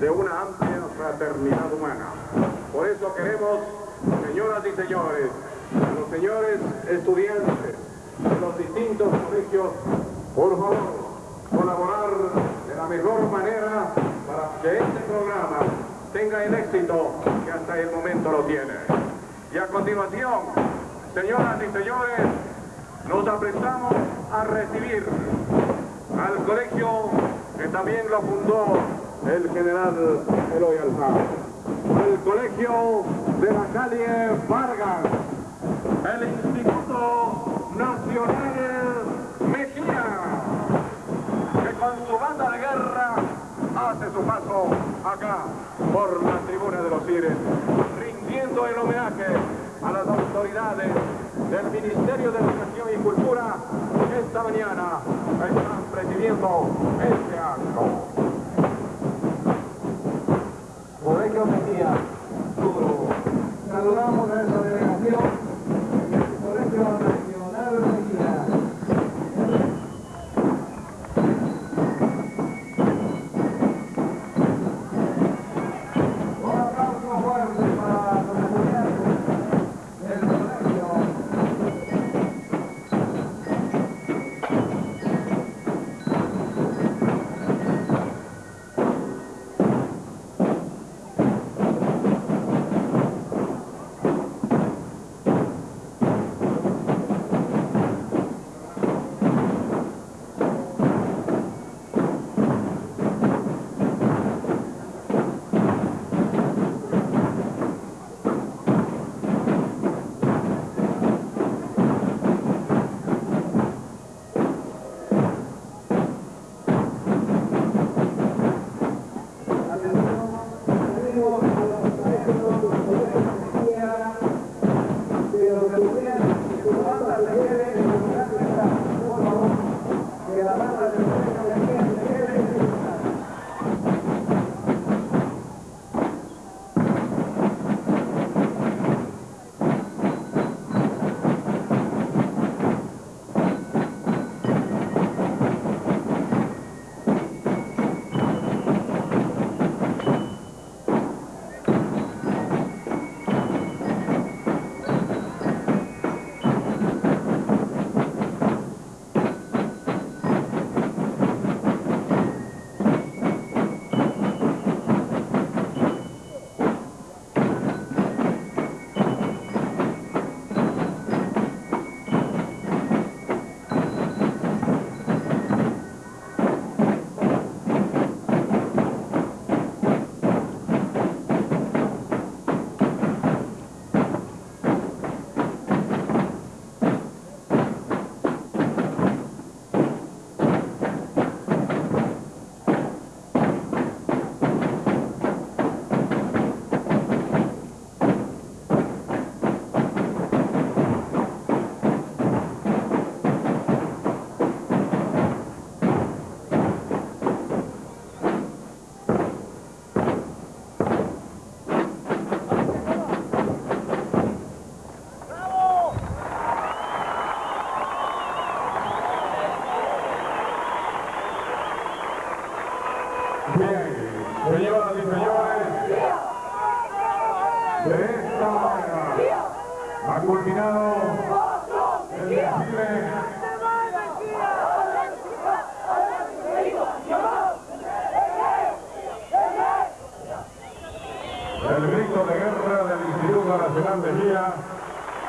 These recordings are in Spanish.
de una amplia fraternidad humana. Por eso queremos, señoras y señores, a los señores estudiantes de los distintos colegios, por favor, colaborar de la mejor manera para que este programa tenga el éxito que hasta el momento lo tiene. Y a continuación, señoras y señores, nos aprestamos a recibir al colegio que también lo fundó el general Eloy Alzado, al colegio de la calle Vargas, el Instituto Nacional Mejía, que con su banda de guerra hace su paso acá por la tribuna de los Cires, rindiendo el homenaje a las autoridades del Ministerio de Educación y Cultura. Que esta mañana están presidiendo este acto. Colegio Bien,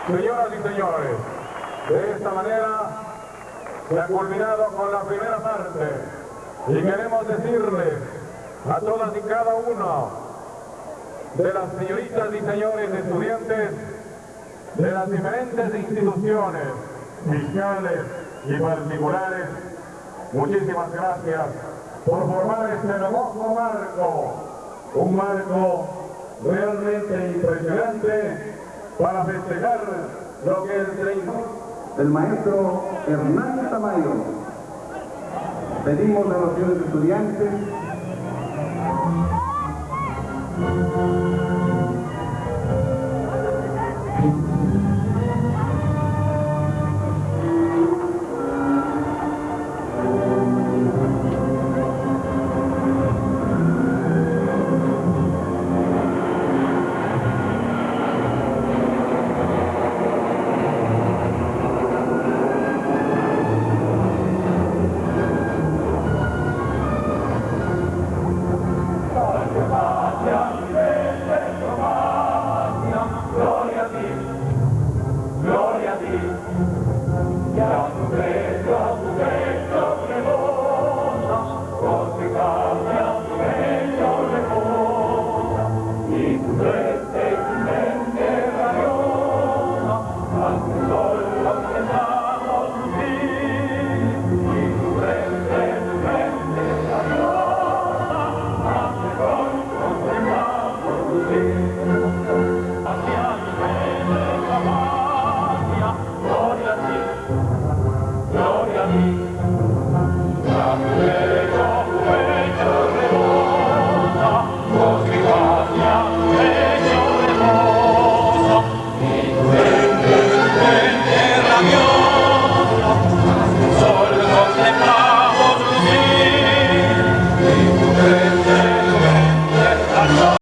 Señoras y señores, de esta manera se ha culminado con la primera parte. Y queremos decirles a todas y cada uno de las señoritas y señores estudiantes de las diferentes instituciones fiscales y particulares, muchísimas gracias por formar este hermoso marco, un marco realmente impresionante para festejar lo que el 30 El maestro Hernán Tamayo. Pedimos a los señores estudiantes